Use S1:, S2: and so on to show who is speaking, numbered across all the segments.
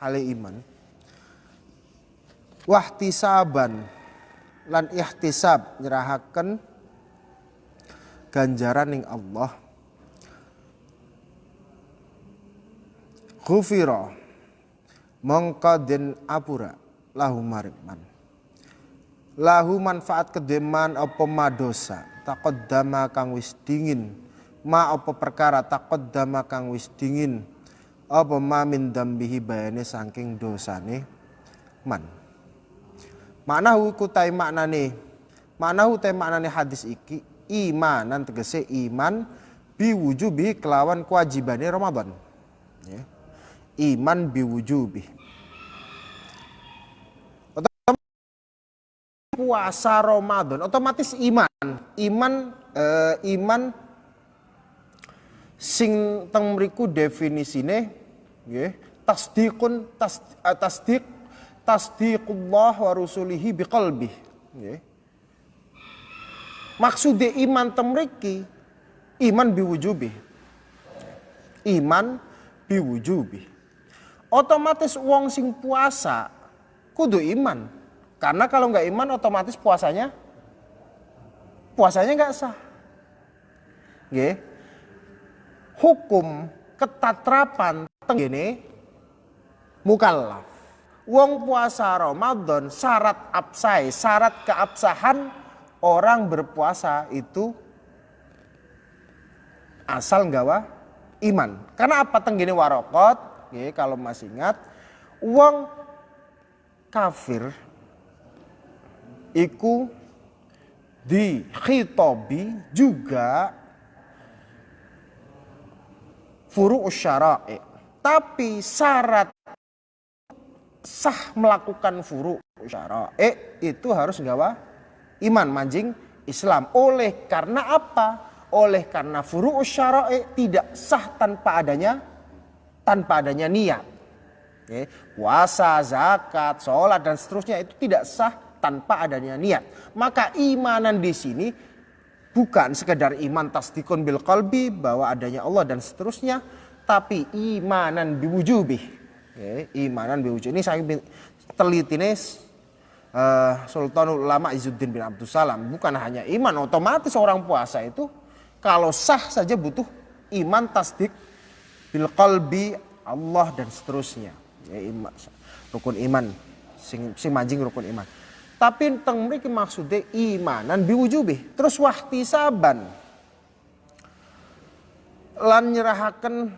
S1: hale iman wahtisaban lan ihtisab nyerahaken ganjaran ning Allah. Ghufira mongko den apura? Lahu marikman. Lahu manfaat kedeman apa madosa? Taqaddama kang wis dingin. Ma apa perkara taqaddama kang wis dingin apa ma min dambihi bayane saking dosane? Man. Makna iku tai maknane makna tai maknane hadis iki imanan tegese iman biwujubi kelawan kewajibane Ramadan. Ya. iman biwujubi puasa Ramadan otomatis iman. Iman eh, iman sing teng mriku definisine nggih. Tasdiqun tas, uh, tasdiq tasdiqullah wa rusulihi biqalbi nggih. Maksude iman temriki iman biwujubi iman biwujubi otomatis wong sing puasa kudu iman. Karena kalau nggak iman otomatis puasanya puasanya nggak sah. Nggih. hukum ketatrapan tenggene mukallaf. Wong puasa Ramadan syarat absai, syarat keabsahan orang berpuasa itu asal nggawa iman. Karena apa tenggini warokot, ya, kalau masih ingat, wong kafir iku di khitobi juga furu syara'i. Tapi syarat sah melakukan furu syara'i itu harus gawa iman manjing Islam. Oleh karena apa? Oleh karena furu syara'i tidak sah tanpa adanya tanpa adanya niat. Oke. Puasa, zakat, sholat dan seterusnya itu tidak sah tanpa adanya niat. Maka imanan di sini bukan sekedar iman tasdikun bil qalbi bahwa adanya Allah dan seterusnya, tapi imanan biwujubi Okay, imanan biwujud. Ini saya teliti nih uh, Sultanul Ulama Izzuddin bin Abdul Salam. Bukan hanya iman, otomatis orang puasa itu kalau sah saja butuh iman tasdik bil qalbi Allah dan seterusnya. Ya, iman, rukun iman, sing, sing manjing rukun iman. Tapi teng mriki maksudnya imanan biwujubi. Terus wahtisaban lan nyerahaken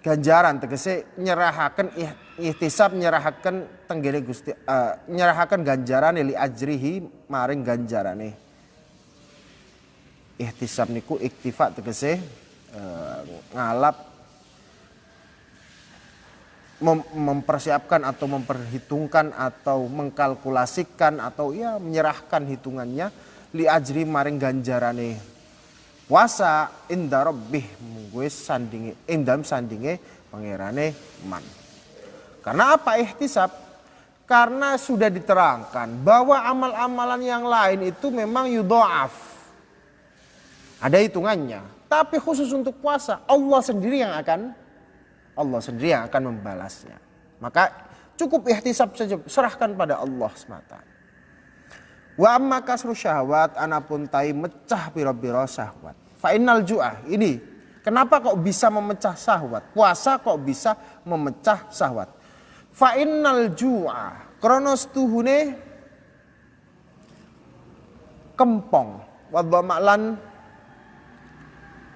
S1: ganjaran tegese nyerahaken ihtisab nyerahaken tenggene Gusti uh, nyerahaken ganjaran li ajrihi maring ganjarane ihtisab niku iktifa tegese uh, ngalap mem mempersiapkan atau memperhitungkan atau mengkalkulasikan atau ya menyerahkan hitungannya li ajri maring ganjarane puasa inda rabbih gue sandingi indam sandinge pangerane man. Karena apa? Ihtisab. Karena sudah diterangkan bahwa amal-amalan yang lain itu memang yudoaf ada hitungannya. Tapi khusus untuk puasa Allah sendiri yang akan Allah sendiri yang akan membalasnya maka cukup ihtisab saja serahkan pada Allah semata Wa amma kasru syahwat anapun tai mecah piro-piro syahwat. Fa ju'ah. Ini kenapa kok bisa memecah syahwat? Puasa kok bisa memecah syahwat? Fa ju'ah. Kronos tuhune kempong. Wadha ma'lan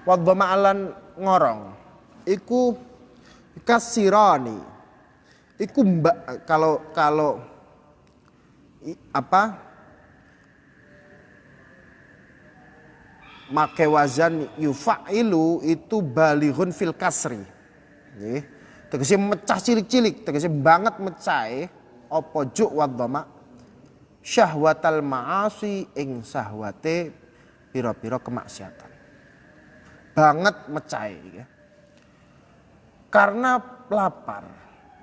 S1: wadha ma'lan ngorong. Iku kasirani. Iku mbak kalau kalau apa make wazan yufa'ilu itu balighun fil kasri. Nggih. Tegese mecah cilik-cilik, tegese banget mecah apa juk wa dhamma syahwatal ma'asi ing sahwate pira-pira kemaksiatan. Banget mecah ya. Karena lapar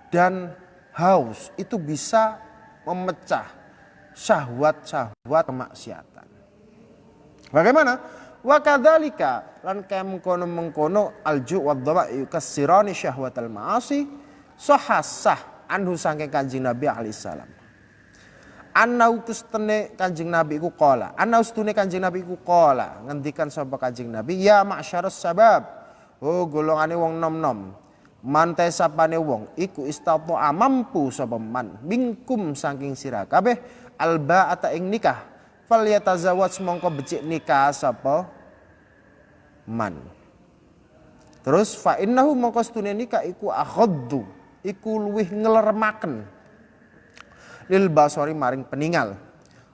S1: dan haus itu bisa memecah syahwat-syahwat kemaksiatan. Bagaimana? Wa kadzalika lan kaya mengkono-mengkono alju wa dhama yukassirani syahwatal ma'asi sahasah anhu saking Kanjeng Nabi alaihissalam. Anau kustene Kanjeng Nabi iku qala. Anau stune Kanjeng Nabi iku qala. Ngendikan sapa Kanjeng Nabi, "Ya ma'syarus sabab." Oh golongane wong nom-nom. Mantai sapane wong iku istatu mampu sapa man mingkum saking sira. Kabeh alba ata ing nikah fal yatazawwaj mongko becik nikah sapa man. Terus fa innahu mongko stune nikah iku akhaddu iku luwih ngelermaken. Lil basori maring peningal.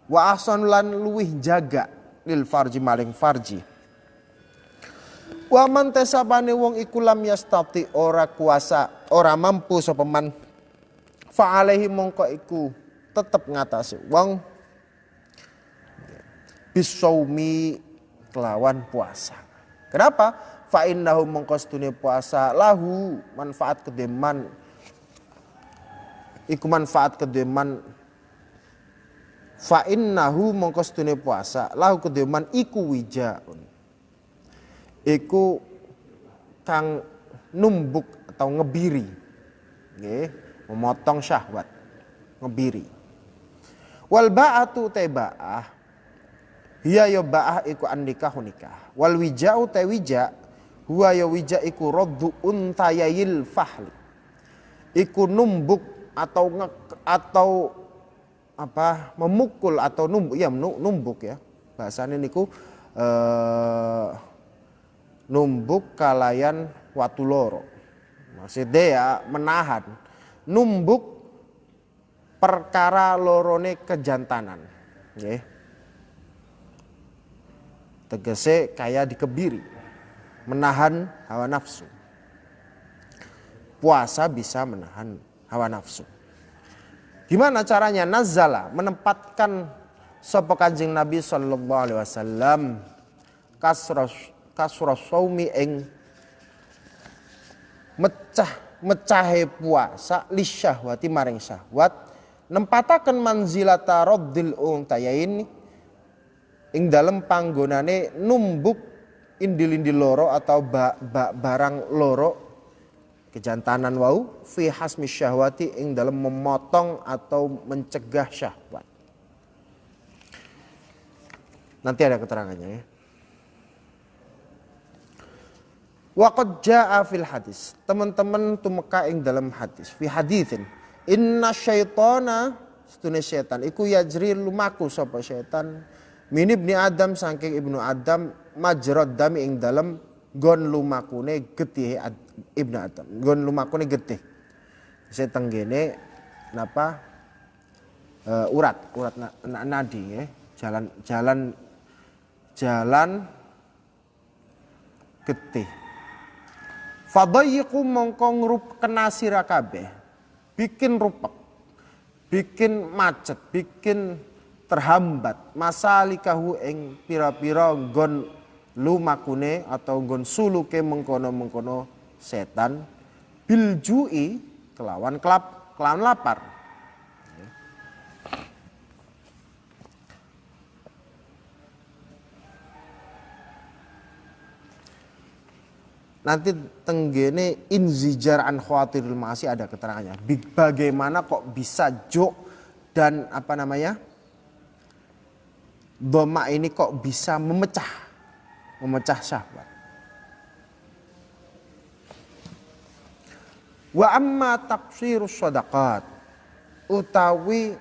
S1: Wa ahsan lan luwih jaga lil farji maring farji Wa man tesabane wong iku lam yastati ora kuasa, ora mampu sapa man. Fa alaihi mongko iku tetep ngatasi wong bisaumi kelawan puasa. Kenapa? Fa innahu mongko puasa lahu manfaat kedeman iku manfaat kedeman fa innahu mongko puasa lahu kedeman iku wijaun iku kang numbuk atau ngebiri. Nggih memotong syahwat ngebiri. Wal ba'atu teba'ah hiya ya ba'ah iku andikahu nikah wal wija'u te wija huwa ya wija iku raddu untayil fahli iku numbuk atau nge, atau apa memukul atau numbuk ya numbuk ya. Bahasanya niku eh, numbuk kalayan watu loro. Maksudnya ya menahan. Numbuk perkara lorone kejantanan. Nggih. Tegese kaya dikebiri. Menahan hawa nafsu. Puasa bisa menahan hawa nafsu. Gimana caranya? Nazala menempatkan sapa Kanjeng Nabi sallallahu alaihi wasallam kasros kasra saumi ing mecah mecahe puasa lisyahwati maring syahwat nempataken manzilata raddil untayain ing dalem panggonane numbuk indil-indil loro atau ba, ba, barang loro kejantanan wau fi hasmi syahwati ing dalam memotong atau mencegah syahwat. Nanti ada keterangannya ya. Waqad jaa fil hadis. Teman-teman tumeka ing dalam hadis. Fi hadithin. Inna syaitana setune setan iku yajri lumaku sapa setan min ibni Adam saking ibnu Adam majrad dami ing dalam gon lumakune getih ibnu Adam. Gon lumakune getih. Setan gene napa uh, urat urat na, na, nadi ya. Jalan jalan jalan getih Fadayiku mongko ngrup kena kabeh. Bikin rupek. Bikin macet, bikin terhambat masalikahu ing pira-pira gon lumakune atau gon suluke mengkono-mengkono setan biljui kelawan kelap kelawan lapar nanti tenggene inzijar an khawatirul masih ada keterangannya. Bagaimana kok bisa jok dan apa namanya? Doma ini kok bisa memecah memecah syahwat. Wa amma taqsirus sadaqat utawi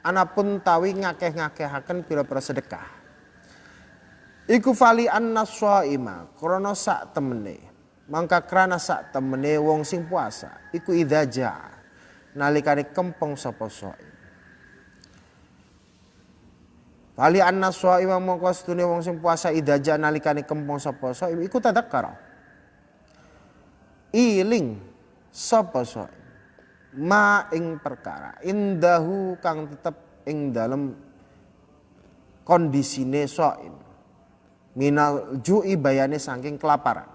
S1: anapun tawi ngakeh-ngakehaken pira-pira sedekah. Iku fali anna ima krana sak temene mangka krana sak temene wong sing puasa iku idza nalikane kempeng sapa saim Fali anna shaima mongko stune wong sing puasa idza nalikane kempeng sapa saim iku tadakkara iling sapa saim ma ing perkara indahu kang tetep ing dalem kondisine saim minal ju'i bayane saking kelaparan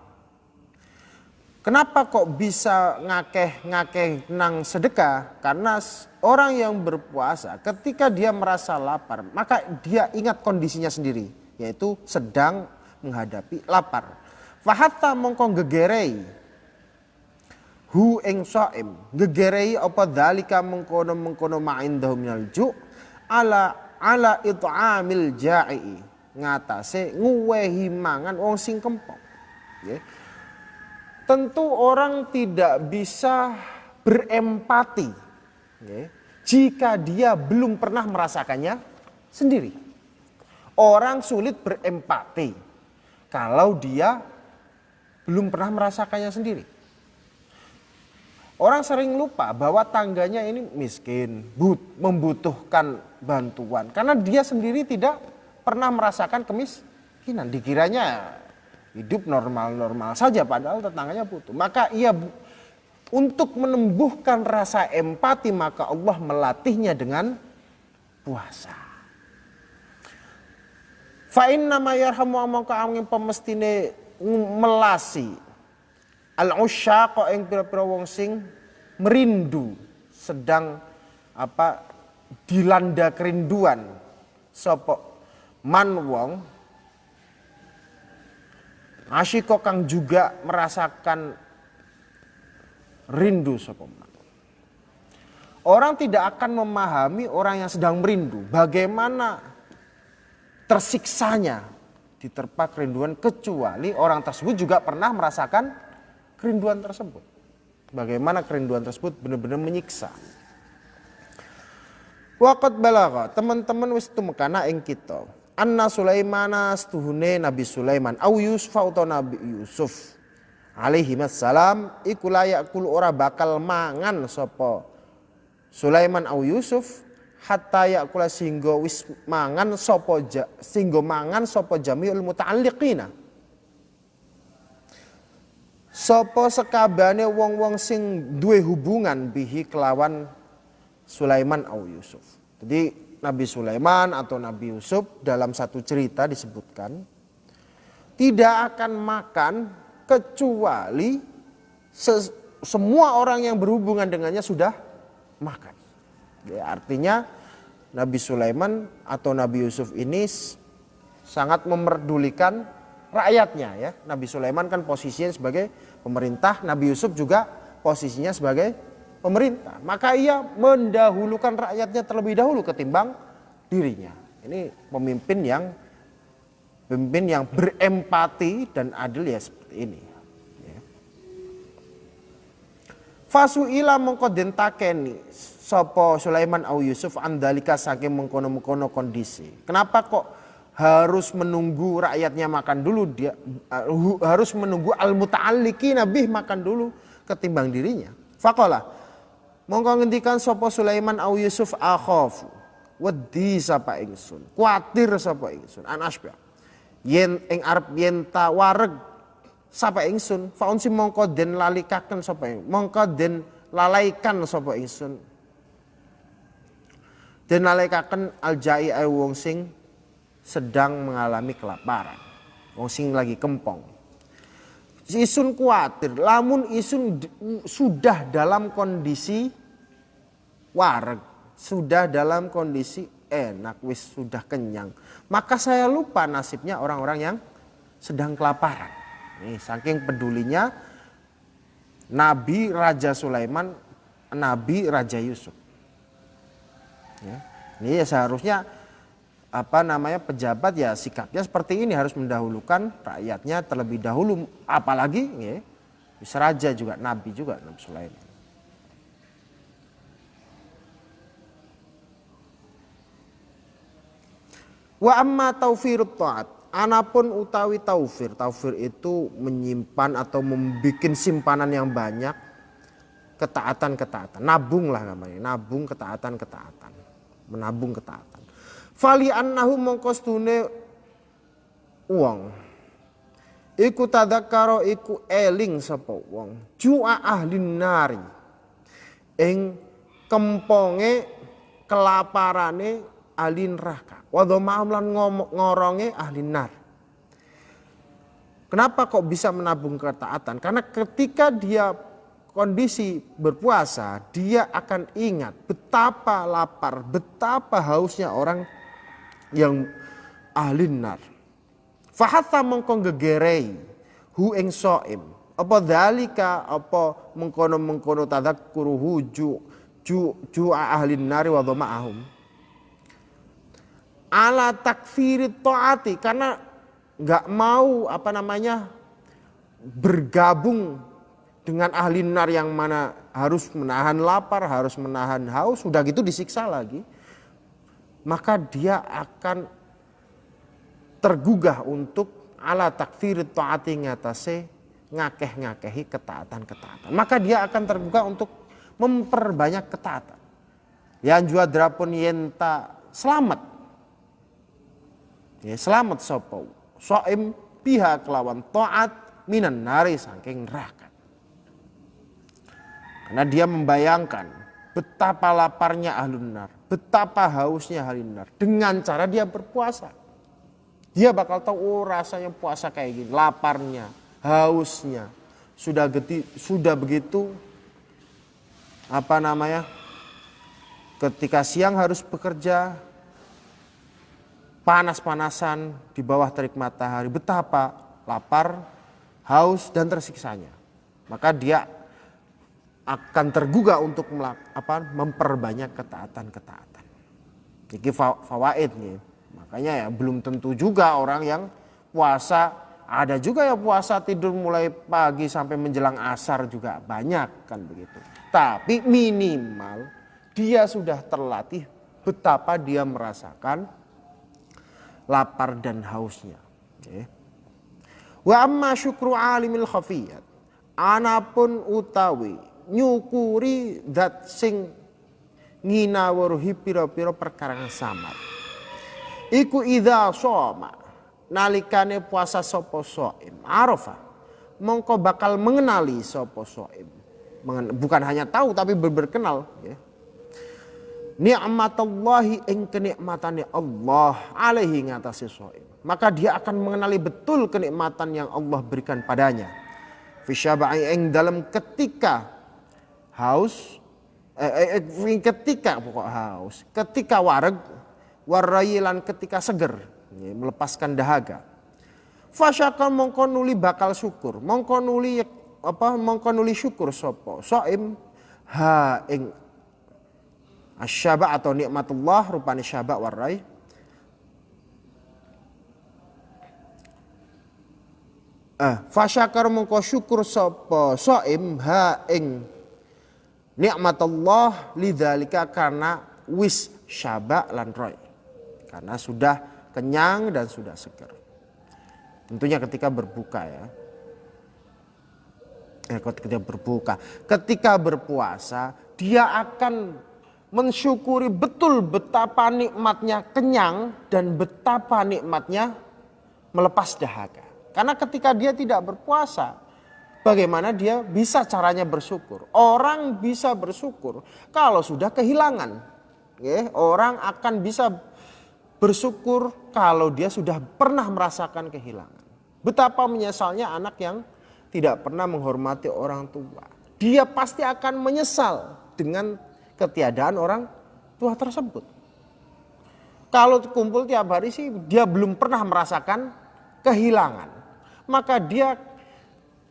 S1: Kenapa kok bisa ngakeh-ngakeh nang sedekah? Karena orang yang berpuasa ketika dia merasa lapar, maka dia ingat kondisinya sendiri, yaitu sedang menghadapi lapar. Fahatta mongko gegerei hu ing saim gegerei apa dalika mengkono-mengkono ma'indahum minal ju ala ala it'amil ja'i ngatase nguwehi mangan wong sing kempong ya. Tentu orang tidak bisa berempati ya, jika dia belum pernah merasakannya sendiri orang sulit berempati kalau dia belum pernah merasakannya sendiri Orang sering lupa bahwa tangganya ini miskin, but, membutuhkan bantuan. Karena dia sendiri tidak pernah merasakan kemiskinan. Dikiranya hidup normal-normal saja padahal tetangganya butuh. Maka ia untuk menembuhkan rasa empati maka Allah melatihnya dengan puasa. Fa'in nama yarhamu amangka angin pemestine melasi al-usyaqa ing pira-pira wong sing merindu sedang apa dilanda kerinduan sapa man wong asyiko kang juga merasakan rindu sapa man Orang tidak akan memahami orang yang sedang merindu bagaimana tersiksanya diterpa kerinduan kecuali orang tersebut juga pernah merasakan kerinduan tersebut. Bagaimana kerinduan tersebut benar-benar menyiksa. Waqat balagha, teman-teman wis tumekana ing kita. Anna Sulaimana stuhune Nabi Sulaiman. Au Yusuf atau Nabi Yusuf. Alaihi salam iku layak kul ora bakal mangan sapa Sulaiman au Yusuf hatta yakula singgo wis mangan sapa singgo mangan sapa jamiul muta'alliqina. Sopo sekabane wong-wong sing duwe hubungan bihi kelawan Sulaiman au Yusuf. Jadi Nabi Sulaiman atau Nabi Yusuf dalam satu cerita disebutkan tidak akan makan kecuali se semua orang yang berhubungan dengannya sudah makan. Ya, artinya Nabi Sulaiman atau Nabi Yusuf ini sangat memerdulikan rakyatnya ya. Nabi Sulaiman kan posisinya sebagai pemerintah, Nabi Yusuf juga posisinya sebagai pemerintah. Maka ia mendahulukan rakyatnya terlebih dahulu ketimbang dirinya. Ini pemimpin yang pemimpin yang berempati dan adil ya seperti ini. Ya. Fasu ila mengko takeni sopo Sulaiman au Yusuf andalika saking mengkono-mengkono kondisi. Kenapa kok harus menunggu rakyatnya makan dulu dia uh, harus menunggu al nabi makan dulu ketimbang dirinya faqala mongko ngendikan sapa Sulaiman au Yusuf akhaf. Wedi sapa ingsun? Kuatir sapa ingsun? An asbah. Yen ing arep yen tawareg sapa ingsun? Faunsi mongko den lalikaken sapa mongko den lalaikan sapa ingsun? Den lalaikan aljai wong sing sedang mengalami kelaparan. Wong sing lagi kempong. Isun kuatir, lamun isun sudah dalam kondisi wareg, sudah dalam kondisi enak, wis sudah kenyang. Maka saya lupa nasibnya orang-orang yang sedang kelaparan. Nih, saking pedulinya Nabi Raja Sulaiman, Nabi Raja Yusuf. Ya. Ini ya seharusnya apa namanya pejabat ya sikapnya seperti ini harus mendahulukan rakyatnya terlebih dahulu apalagi ya, bisa raja juga nabi juga Nabi Sulaiman. Wa amma taufirut taat. Anapun utawi taufir. Taufir itu menyimpan atau membuat simpanan yang banyak ketaatan-ketaatan. Nabung lah namanya. Nabung ketaatan-ketaatan. Menabung ketaatan. Fali annahu mongko stune wong. Iku tadakaro iku eling sapa wong. Jua ahli nari. Ing kemponge kelaparane ahli neraka. Wadha lan ngoronge ahli nar. Kenapa kok bisa menabung ketaatan? Karena ketika dia kondisi berpuasa, dia akan ingat betapa lapar, betapa hausnya orang yang ahli nar. Fahatha mongko gegerei hu ing soim apa dalika apa mengkono-mengkono tadzakuruhu ju ju ju ahli nari wa ma'ahum ala takfiri taati karena nggak mau apa namanya bergabung dengan ahli nar yang mana harus menahan lapar, harus menahan haus, sudah gitu disiksa lagi. Maka dia akan tergugah untuk ala takfir taati ngatase ngakeh-ngakehi ketaatan-ketaatan. Maka dia akan terbuka untuk memperbanyak ketaatan. Yang jua drapun yenta selamat. Ya, selamat sopo. Soim pihak lawan taat minan nari saking neraka. Karena dia membayangkan betapa laparnya ahlun nar, betapa hausnya ahlun nar dengan cara dia berpuasa. Dia bakal tahu oh rasanya puasa kayak gini, laparnya, hausnya. Sudah geti, sudah begitu apa namanya? Ketika siang harus bekerja panas-panasan di bawah terik matahari, betapa lapar, haus dan tersiksanya. Maka dia akan tergugah untuk apa, memperbanyak ketaatan-ketaatan. Ini fawaid nih. Makanya ya belum tentu juga orang yang puasa ada juga ya puasa tidur mulai pagi sampai menjelang asar juga banyak kan begitu. Tapi minimal dia sudah terlatih betapa dia merasakan lapar dan hausnya. Wa amma syukru alimil khafiyat. Anapun utawi nyukuri dat sing nginawaruhi piro-piro perkara samar. Iku idha soma nalikane puasa sopo soim? Arafah mongko bakal mengenali sopo soim. Bukan hanya tahu tapi berkenal ya. Ni'matallahi ing kenikmatane Allah alaihi ngatasi soim. Maka dia akan mengenali betul kenikmatan yang Allah berikan padanya. Fisyaba'i ing dalam ketika haus eh, eh, eh ketika pokok haus ketika wareg warayilan ketika seger melepaskan dahaga. Fasyaka mongko nuli bakal syukur, mongko nuli apa mongko nuli syukur sopo soim ha ing asyaba atau nikmatullah rupane syaba warai. Eh, fasyakar mongko syukur sopo soim ha ing nikmatullah lidzalika karena wis syaba lan roy. Karena sudah kenyang dan sudah segar. Tentunya ketika berbuka ya. Eh, ketika berbuka, ketika berpuasa, dia akan mensyukuri betul betapa nikmatnya kenyang dan betapa nikmatnya melepas dahaga. Karena ketika dia tidak berpuasa, bagaimana dia bisa caranya bersyukur? Orang bisa bersyukur kalau sudah kehilangan. Orang akan bisa bersyukur kalau dia sudah pernah merasakan kehilangan. Betapa menyesalnya anak yang tidak pernah menghormati orang tua. Dia pasti akan menyesal dengan ketiadaan orang tua tersebut. Kalau kumpul tiap hari sih dia belum pernah merasakan kehilangan. Maka dia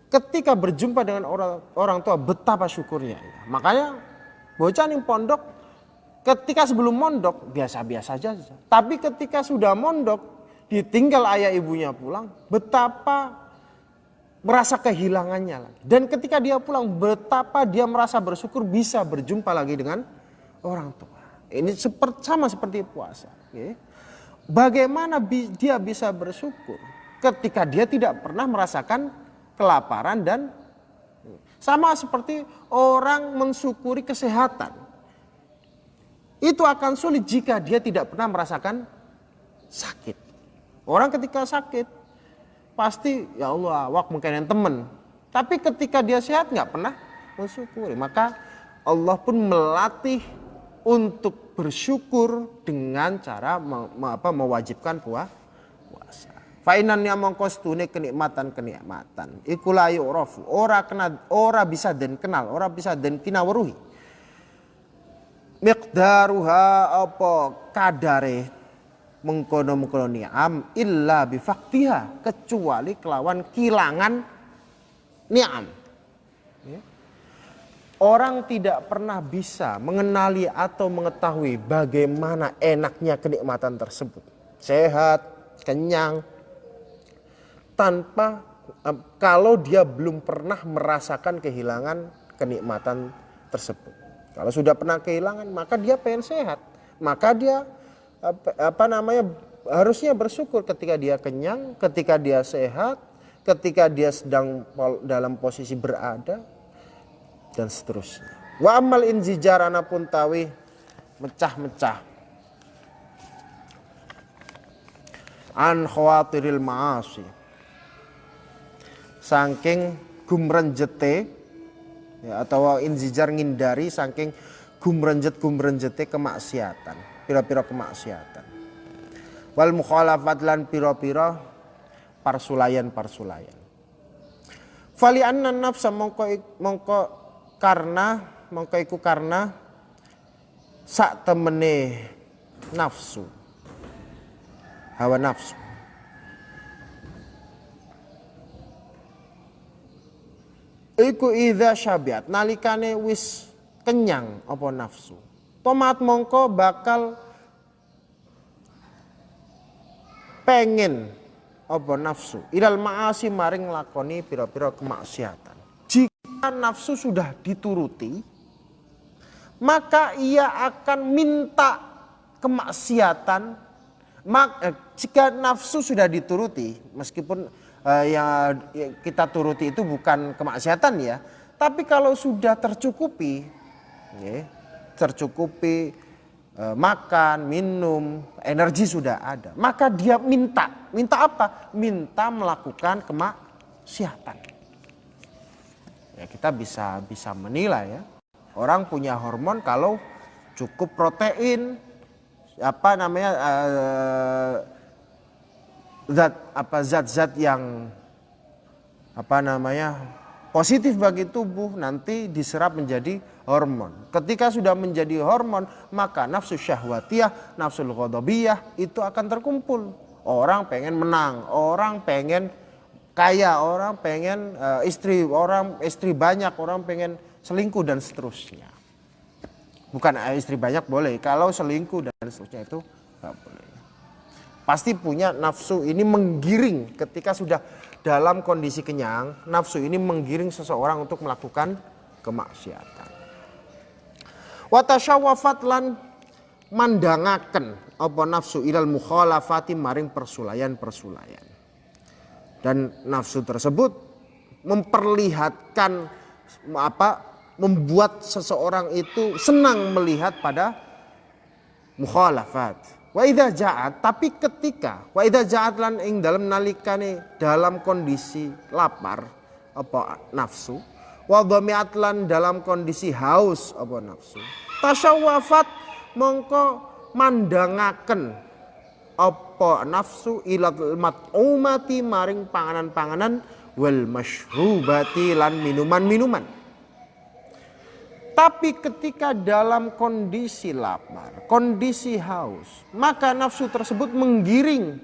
S1: ketika berjumpa dengan orang orang tua betapa syukurnya. Makanya bocah nih pondok Ketika sebelum mondok biasa-biasa saja. Tapi ketika sudah mondok ditinggal ayah ibunya pulang, betapa merasa kehilangannya lagi. Dan ketika dia pulang, betapa dia merasa bersyukur bisa berjumpa lagi dengan orang tua. Ini seperti, sama seperti puasa. Bagaimana dia bisa bersyukur ketika dia tidak pernah merasakan kelaparan dan sama seperti orang mensyukuri kesehatan. Itu akan sulit jika dia tidak pernah merasakan sakit. Orang ketika sakit pasti ya Allah awak mungkin temen. Tapi ketika dia sehat nggak pernah mensyukuri. Maka Allah pun melatih untuk bersyukur dengan cara me, apa, mewajibkan puasa. Fainan yang mengkostune kenikmatan kenikmatan. Ikulayu rofu. Ora kena, ora bisa dan kenal, ora bisa dan kinawaruhi miqdaruha apa kadare mengkono-mengkono ni'am illa bifaktiha kecuali kelawan kilangan ni'am. Ya. Orang tidak pernah bisa mengenali atau mengetahui bagaimana enaknya kenikmatan tersebut. Sehat, kenyang, tanpa kalau dia belum pernah merasakan kehilangan kenikmatan tersebut. Kalau sudah pernah kehilangan, maka dia pengen sehat. Maka dia apa namanya harusnya bersyukur ketika dia kenyang, ketika dia sehat, ketika dia sedang dalam posisi berada dan seterusnya. Wa amal inzijar pun tawi mecah-mecah. An khawatiril ma'asi. Saking gumrenjete ya, atau inzijar ngindari saking gumrenjet gumrenjete kemaksiatan, pira-pira kemaksiatan. Wal mukhalafat lan pira-pira parsulayan-parsulayan. Fali anna nafsa mongko mongko karena mongko iku karena sak temene nafsu hawa nafsu iku idza syabiat nalikane wis kenyang apa nafsu. Tomat mongko bakal pengen apa nafsu. Ilal maasi maring lakoni pira-pira kemaksiatan. Jika nafsu sudah dituruti maka ia akan minta kemaksiatan. Mak, eh, jika nafsu sudah dituruti meskipun eh, ya, ya kita turuti itu bukan kemaksiatan ya tapi kalau sudah tercukupi ya, tercukupi Eh, makan, minum, energi sudah ada. Maka dia minta, minta apa? Minta melakukan kemaksiatan. Ya kita bisa bisa menilai ya. Orang punya hormon kalau cukup protein, apa namanya uh, zat apa zat-zat yang apa namanya positif bagi tubuh nanti diserap menjadi hormon. Ketika sudah menjadi hormon, maka nafsu syahwatiyah, nafsu ghadabiyah itu akan terkumpul. Orang pengen menang, orang pengen kaya, orang pengen uh, istri, orang istri banyak, orang pengen selingkuh dan seterusnya. Bukan uh, istri banyak boleh, kalau selingkuh dan seterusnya itu nggak boleh. Pasti punya nafsu ini menggiring ketika sudah dalam kondisi kenyang, nafsu ini menggiring seseorang untuk melakukan kemaksiatan. Watasyawafat lan mandangaken apa nafsu ilal mukhalafati maring persulayan-persulayan. Dan nafsu tersebut memperlihatkan apa membuat seseorang itu senang melihat pada mukhalafat Wa idza ja'at tapi ketika wa idza ja'at lan ing dalam nalikane dalam kondisi lapar apa nafsu wa dhami'at lan dalam kondisi haus apa nafsu tasyawafat mongko mandangaken apa nafsu ilal mat'umati maring panganan-panganan wal masyrubati lan minuman-minuman tapi ketika dalam kondisi lapar, kondisi haus, maka nafsu tersebut menggiring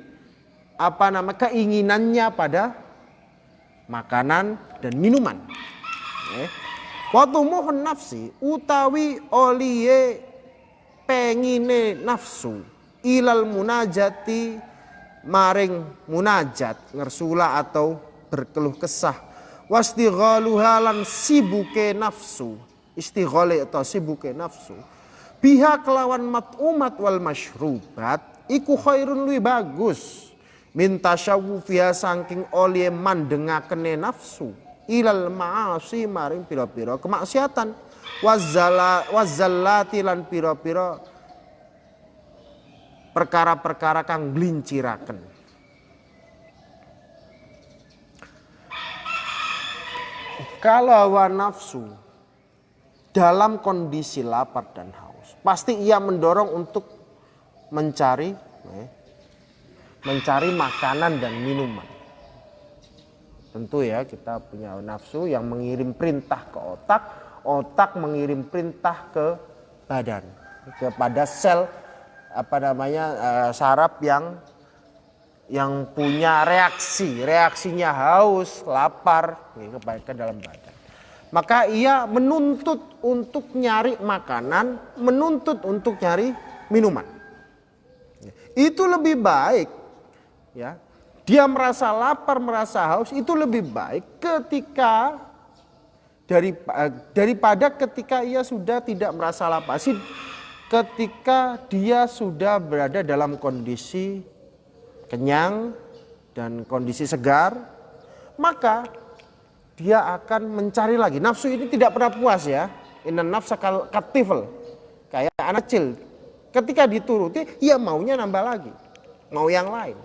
S1: apa nama keinginannya pada makanan dan minuman. Waktu mohon nafsi utawi oliye pengine nafsu ilal munajati maring munajat ngersula atau berkeluh kesah wastighaluha lan sibuke nafsu istighole atau sibuke nafsu. Biha kelawan umat wal masyrubat iku khairun lui bagus. Minta syawufiha saking oleh mandengakene nafsu ilal ma'asi maring piro-piro kemaksiatan. Wazala wazallati lan piro-piro perkara-perkara kang glinciraken kalau hawa nafsu dalam kondisi lapar dan haus. Pasti ia mendorong untuk mencari eh, mencari makanan dan minuman. Tentu ya kita punya nafsu yang mengirim perintah ke otak, otak mengirim perintah ke badan, kepada sel apa namanya uh, saraf yang yang punya reaksi, reaksinya haus, lapar, ya, kebaikan dalam badan. Maka ia menuntut untuk nyari makanan, menuntut untuk nyari minuman. Itu lebih baik, ya. Dia merasa lapar, merasa haus, itu lebih baik ketika dari eh, daripada ketika ia sudah tidak merasa lapar. Ketika dia sudah berada dalam kondisi kenyang dan kondisi segar, maka dia akan mencari lagi. Nafsu ini tidak pernah puas ya. Inna nafsa katifel. Kayak anak kecil. Ketika dituruti, ia maunya nambah lagi. Mau yang lain.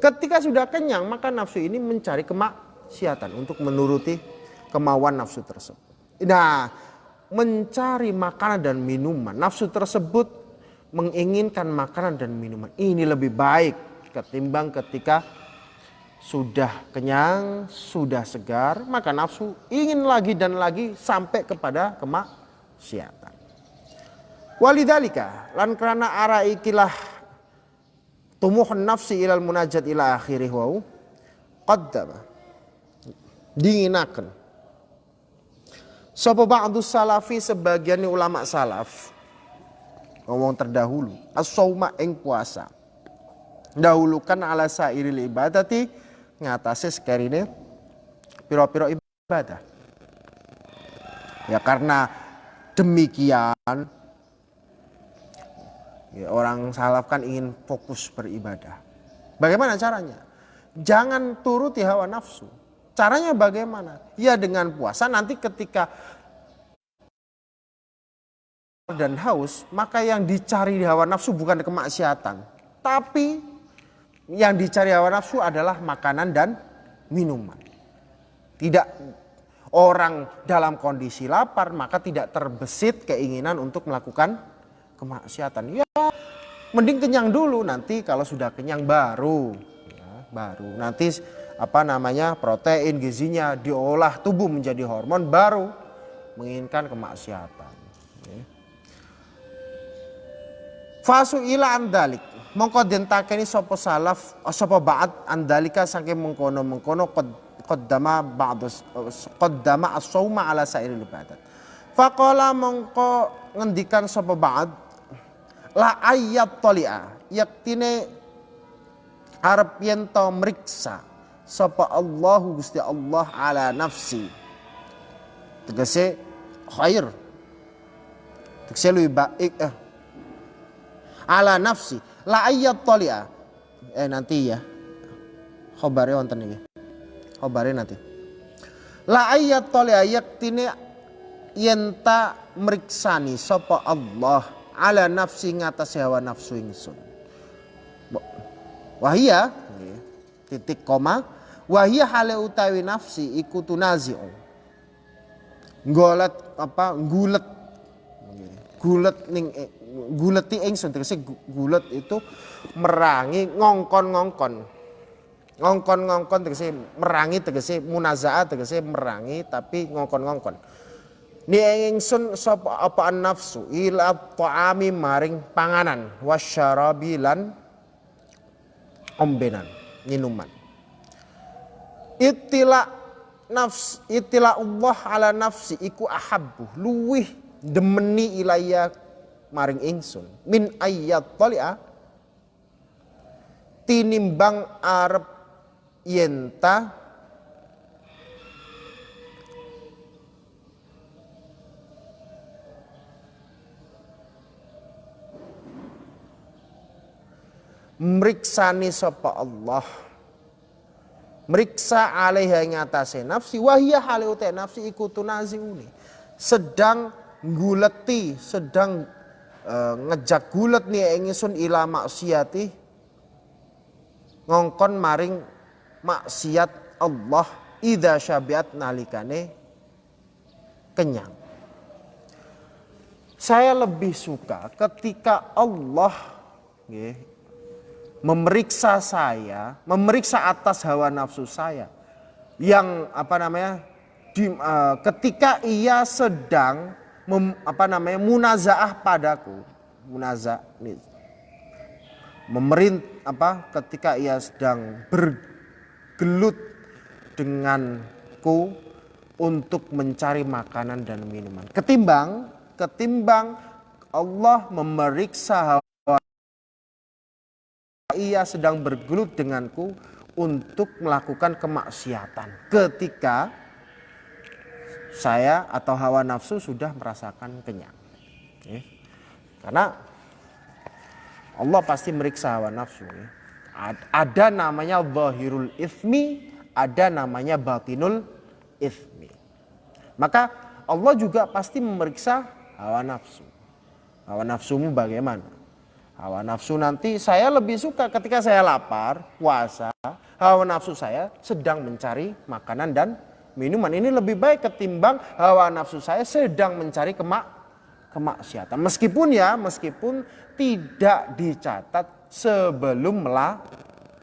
S1: Ketika sudah kenyang, maka nafsu ini mencari kemaksiatan untuk menuruti kemauan nafsu tersebut. Nah, mencari makanan dan minuman, nafsu tersebut menginginkan makanan dan minuman ini lebih baik ketimbang ketika sudah kenyang, sudah segar, maka nafsu ingin lagi dan lagi sampai kepada kemaksiatan. Walidalika lan kerana ara ikilah tumuh nafsi ilal munajat ila akhirih wau qaddama dinginakan Sapa ba'du salafi sebagian ulama salaf ngomong terdahulu as-sauma ing puasa dahulukan ala sairil ibadati ngatasi sekarine piro-piro ibadah. Ya karena demikian ya, orang salaf kan ingin fokus beribadah. Bagaimana caranya? Jangan turuti hawa nafsu. Caranya bagaimana? Ya dengan puasa. Nanti ketika dan haus, maka yang dicari di hawa nafsu bukan kemaksiatan. Tapi yang dicari hawa nafsu adalah makanan dan minuman. Tidak orang dalam kondisi lapar maka tidak terbesit keinginan untuk melakukan kemaksiatan. Ya, mending kenyang dulu nanti kalau sudah kenyang baru ya, baru nanti apa namanya protein gizinya diolah tubuh menjadi hormon baru menginginkan kemaksiatan. Fasu ila andalik. Mongko den takeni sapa salaf sapa ba'd andalika saking mengkono-mengkono qaddama ba'd qaddama as-sauma ala sairil ibadat. Faqala mongko ngendikan sapa ba'd la ayat talia yaktine arep yen to mriksa sapa Allah Gusti Allah ala nafsi. Tegese khair. Tegese baik eh ala nafsi la ayat tolia eh nanti ya. Khobare wonten iki khobare nanti. La ayat tolia yaktine yenta meriksani sapa Allah ala nafsi ngatasi hawa nafsu ingsun. Wahia titik koma wahia hale utawi nafsi iku tunazi'u. Golet apa gulet gulet ning guleti ingsun tegese gulet itu merangi ngongkon-ngongkon. Ngongkon-ngongkon tegese merangi tegese munazaa tegese merangi tapi ngongkon-ngongkon. Ni ingsun sapa apa nafsu ila ta'ami maring panganan wasyarabi lan ombenan minuman. Itila nafs itila Allah ala nafsi iku ahabbu luwih demeni ilayah maring ingsun. Min ayat talia tinimbang arep yenta meriksani sapa Allah. Meriksa alaiha ngatasi nafsi wahia hale nafsi ikutu naziuni sedang guleti sedang uh, ngejak gulet nih ingsun ila maksiati ngongkon maring maksiat Allah ida syabiat nalikane kenyang. Saya lebih suka ketika Allah nge, memeriksa saya, memeriksa atas hawa nafsu saya yang apa namanya di, uh, ketika ia sedang mem, apa namanya munazaah padaku. Munaza memerint apa ketika ia sedang bergelut denganku untuk mencari makanan dan minuman. Ketimbang ketimbang Allah memeriksa hawa ia sedang bergelut denganku untuk melakukan kemaksiatan. Ketika saya atau hawa nafsu sudah merasakan kenyang. Karena Allah pasti meriksa hawa nafsu. Ada namanya zahirul ismi, ada namanya batinul ismi. Maka Allah juga pasti memeriksa hawa nafsu. Hawa nafsumu bagaimana? Hawa nafsu nanti saya lebih suka ketika saya lapar, puasa, hawa nafsu saya sedang mencari makanan dan minuman. Ini lebih baik ketimbang hawa nafsu saya sedang mencari kemak kemaksiatan. Meskipun ya, meskipun tidak dicatat sebelum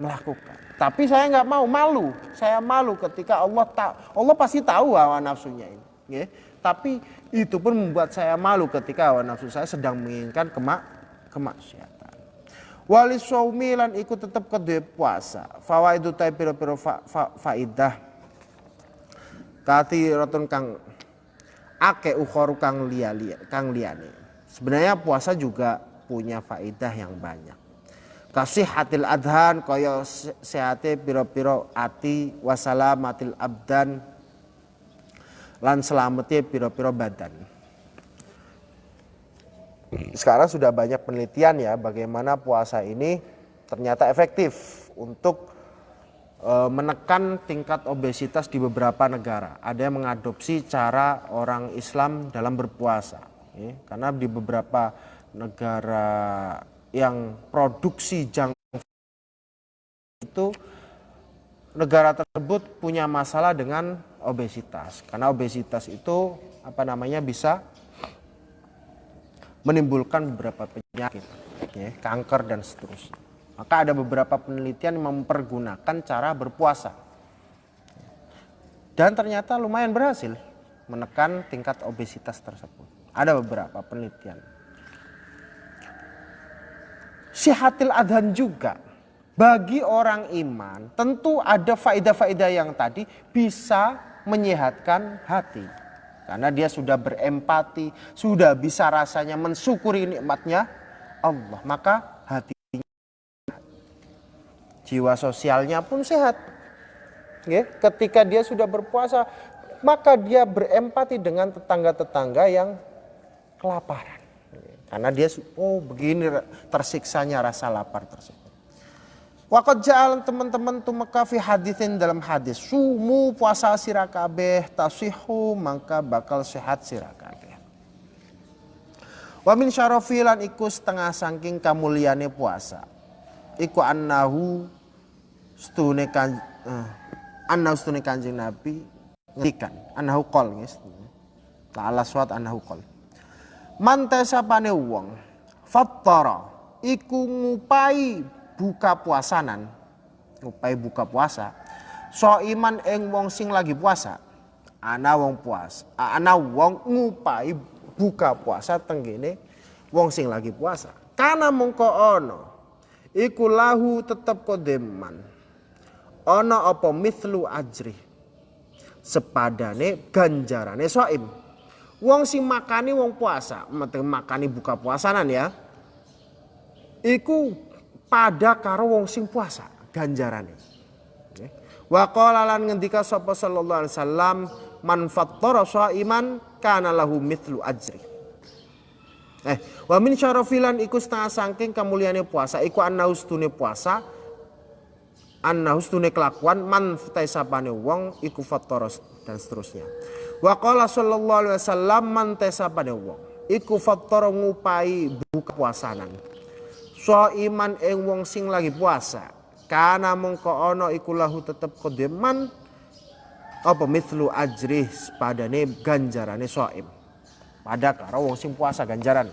S1: melakukan. Tapi saya nggak mau malu. Saya malu ketika Allah tahu. Allah pasti tahu hawa nafsunya ini. Ya. Tapi itu pun membuat saya malu ketika hawa nafsu saya sedang menginginkan kemak kemaksiatan. Wali lan ikut tetap kedua puasa. Fawaidu tay piro-piro fa, fa, faidah. Kati rotun kang ake ukhoru kang lia, lia kang liane. Sebenarnya puasa juga punya faidah yang banyak. Kasih hatil adhan kaya sehate piro-piro ati wasalamatil abdan lan selamete piro-piro badan. Sekarang sudah banyak penelitian ya bagaimana puasa ini ternyata efektif untuk menekan tingkat obesitas di beberapa negara. Ada yang mengadopsi cara orang Islam dalam berpuasa. Ya, karena di beberapa negara yang produksi junk itu negara tersebut punya masalah dengan obesitas karena obesitas itu apa namanya bisa menimbulkan beberapa penyakit ya, kanker dan seterusnya maka ada beberapa penelitian mempergunakan cara berpuasa dan ternyata lumayan berhasil menekan tingkat obesitas tersebut ada beberapa penelitian Sihatil adhan juga. Bagi orang iman tentu ada faedah-faedah yang tadi bisa menyehatkan hati. Karena dia sudah berempati, sudah bisa rasanya mensyukuri nikmatnya Allah. Maka hatinya jiwa sosialnya pun sehat. Ketika dia sudah berpuasa, maka dia berempati dengan tetangga-tetangga yang kelaparan. Karena dia oh begini tersiksanya rasa lapar tersebut. Wakat jalan teman-teman tu makafi hadisin dalam hadis sumu puasa sirakabeh tasihu maka bakal sehat sirakabeh. Wamin syarofilan iku setengah sangking kamuliane puasa. Iku annahu stune kan uh, annahu stune kanjeng Nabi ngendikan annahu qol nges. Ta'ala suat annahu qol. Mantesapane wong fattara iku ngupai buka puasanan. Ngupai buka puasa. So iman eng wong sing lagi puasa. Ana wong puas ana wong ngupai buka puasa tenggene wong sing lagi puasa. Karena mongko ono? Iku lahu tetep kodeman ono apa mithlu ajri sepadane ganjarane soim Wong sing makani wong puasa, makani buka puasanan ya. Iku pada karo wong sing puasa ganjarane. Wa lan ngendika sapa sallallahu alaihi wasallam man fattara shaiman kana lahu mithlu ajri. Eh, wa min syarafilan iku setengah saking kamuliane puasa iku annaustune puasa annaustune kelakuan man taisapane wong iku fattara dan seterusnya. Wa qala sallallahu alaihi wasallam man pada wong iku fattara ngupai buka puasanan. So iman ing wong sing lagi puasa. Kana mongko ana iku lahu tetep kodeman apa mithlu ajrih padane ganjarane soim. Pada karo wong sing puasa ganjaran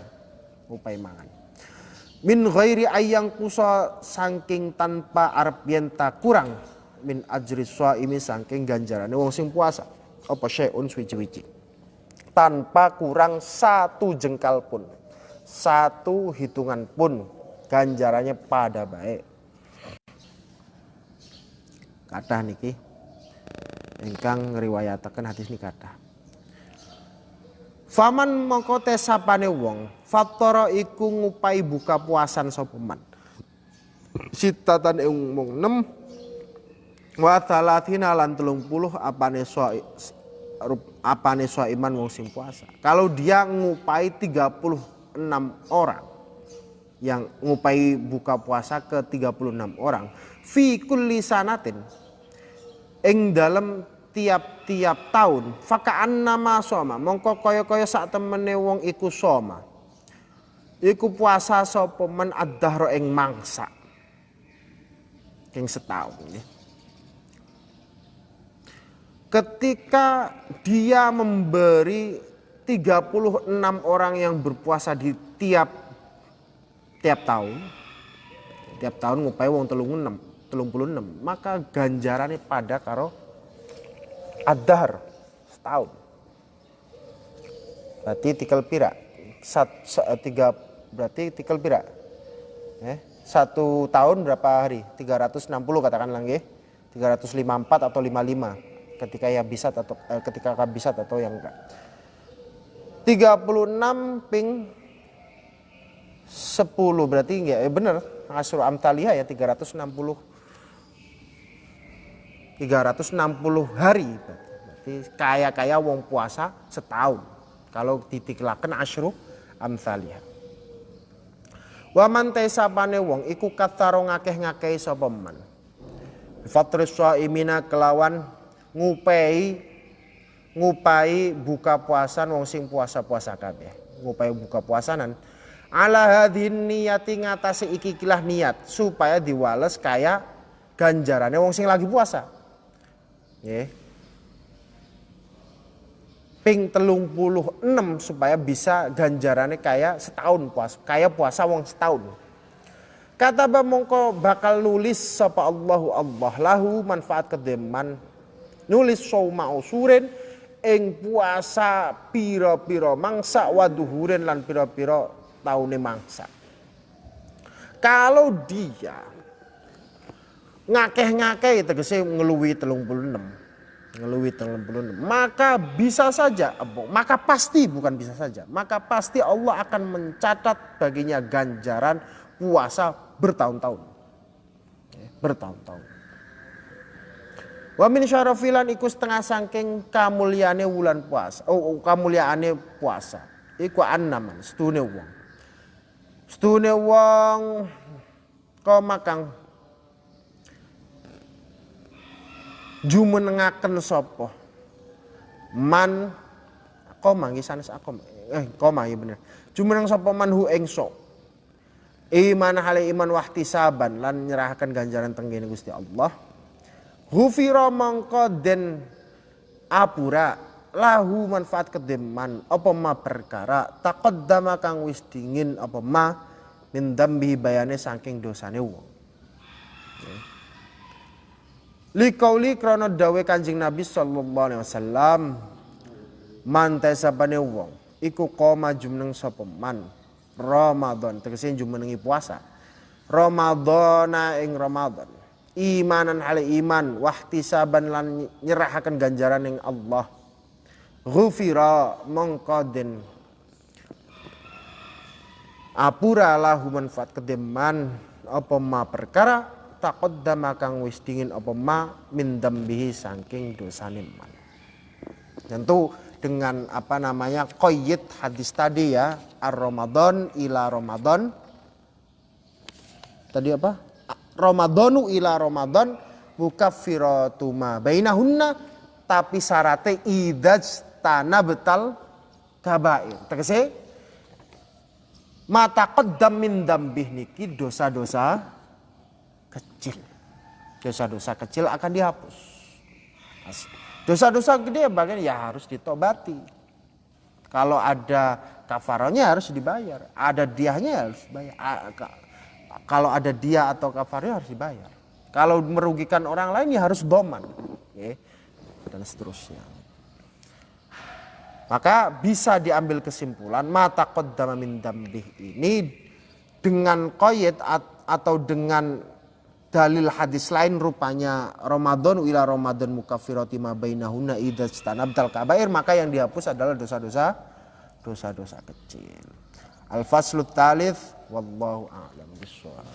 S1: ngupai mangan. Min ghairi ayang kusa saking tanpa arep kurang min ajri soimi saking ganjarane wong sing puasa. Apa syai'un suwi-wiji tanpa kurang satu jengkal pun satu hitungan pun ganjarannya pada baik. Kathah niki ingkang ngriwayataken hadis niki kathah. Faman mongko tesapane wong fattara iku ngupai buka puasan sapa man? Sitatan ing mung 6 wa talatina lan 30 apane so apane so iman wong sing puasa. Kalau dia ngupai 36 orang yang ngupai buka puasa ke 36 orang fi kulli sanatin ing dalam tiap-tiap tahun fakaan nama soma mongko kaya-kaya sak temene wong iku soma iku puasa sapa men ad-dahra ing mangsa? Ing setahun ya. Ketika dia memberi 36 orang yang berpuasa di tiap tiap tahun tiap tahun ngupai wong telung enam telung puluh enam maka ganjarannya pada karo adhar setahun. Berarti tikel pira? Sat, tiga berarti tikel pira eh, satu tahun berapa hari? 360 katakan lagi 354 atau 55 ketika ya bisa atau eh, ketika bisa atau yang enggak. 36 ping 10 berarti enggak eh benar. Asru Amtaliyah ya 360 360 hari berarti. Kaya-kaya wong puasa setahun. Kalau ditiklaken Asru Amtaliyah Waman tesapane wong iku kataro ngakeh-ngakeh sapa man? Fatris kelawan ngupei ngupai buka puasan wong sing puasa-puasa kabeh. Ngupai buka puasanan. Ala hadhin niyati ngatasi iki kilah niat supaya diwales kaya ganjarannya wong sing lagi puasa. Ya ping telung puluh enam supaya bisa ganjarannya kaya setahun puasa kaya puasa wong setahun. Kata mongko bakal nulis sapa Allahu Allah. Lahu manfaat kedeman. Nulis sauma usurin ing puasa pira-pira mangsa waduhuren lan pira-pira tahunnya mangsa. Kalau dia ngakeh-ngakeh tegese ngeluwi telung puluh enam ngeluwi puluh enam maka bisa saja maka pasti bukan bisa saja maka pasti Allah akan mencatat baginya ganjaran puasa bertahun-tahun bertahun-tahun Wa min syarafilan iku setengah sangking kamuliane wulan puasa. Oh, kamuliaane puasa. Iku annaman setune wong. Stune wong koma kang jumenengaken sapa? Man koma nggih sanes eh koma ya bener. Jumeneng sapa man hu ing so iman hale iman wahtisaban lan nyerahkan ganjaran tenggene Gusti Allah. Hufira mangko den apura? Lahu manfaat kedeman apa ma perkara? Taqaddama kang wis dingin apa ma? Min dambi bayane saking dosane wong Likauli krono dawe Kanjeng Nabi sallallahu alaihi wasallam. Man tesapane wong. Iku koma jumeneng sapa man? Ramadan. Tegese jumenengi puasa. Ramadana ing Ramadan. Imanan hal iman. Wahtisaban lan nyerahaken ganjaran ing Allah. Ghufira mongkoden apura lahu manfaat kedeman apa ma perkara taqaddama kang wis dingin apa ma min dambihi saking dosane man. Tentu dengan apa namanya qayyid hadis tadi ya ar ramadan ila ramadan. Tadi apa? Ramadanu ila ramadan mukaffiratu ma bainahunna tapi syaratnya idaj tanah betal kabair. Tegese mata qaddam min dambih niki dosa-dosa kecil. Dosa-dosa kecil akan dihapus. Dosa-dosa gede bagian ya harus ditobati. Kalau ada kafaronya harus dibayar. Ada diahnya harus dibayar. Kalau ada dia atau kafarnya harus dibayar. Kalau merugikan orang lain ya harus doman. Dan seterusnya. Maka bisa diambil kesimpulan mata qaddama min dambih ini dengan koyet atau dengan dalil hadis lain rupanya Ramadan ila Ramadan mukafirati ma bainahunna idza stanabdal kabair maka yang dihapus adalah dosa-dosa dosa-dosa kecil. Al-faslu talith wallahu a'lam bishawab.